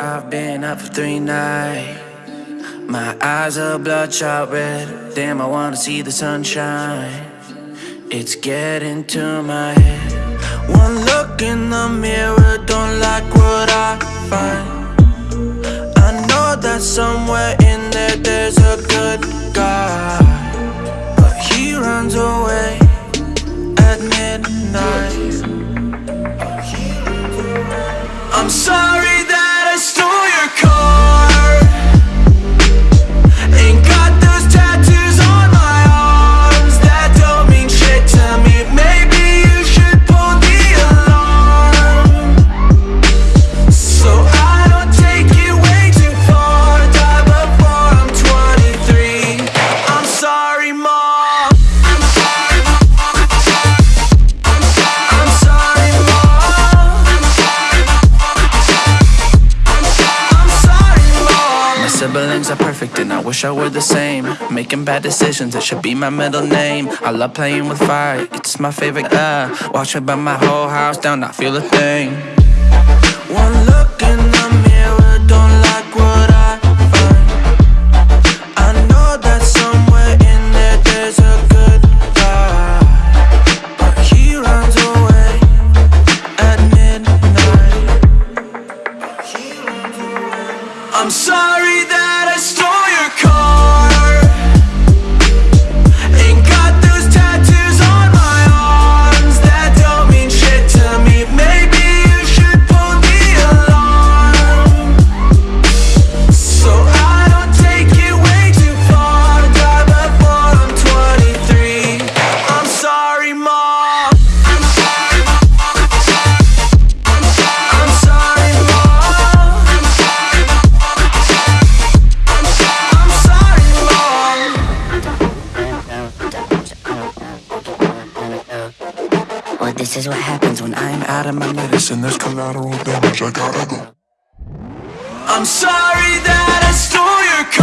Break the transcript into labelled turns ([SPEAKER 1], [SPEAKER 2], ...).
[SPEAKER 1] I've been up for three nights. My eyes are bloodshot red. Damn, I wanna see the sunshine. It's getting to my head. One look in the mirror, siblings are perfect and I wish I were the same. Making bad decisions, it should be my middle name. I love playing with fire, it's my favorite. Uh, watch me burn my whole house down, not feel a thing. One look in the I'm sorry that I stole your car.
[SPEAKER 2] This is what happens when I'm out of my
[SPEAKER 3] Listen, there's collateral damage. I gotta go.
[SPEAKER 1] I'm sorry that I stole your car.